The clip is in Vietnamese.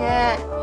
nha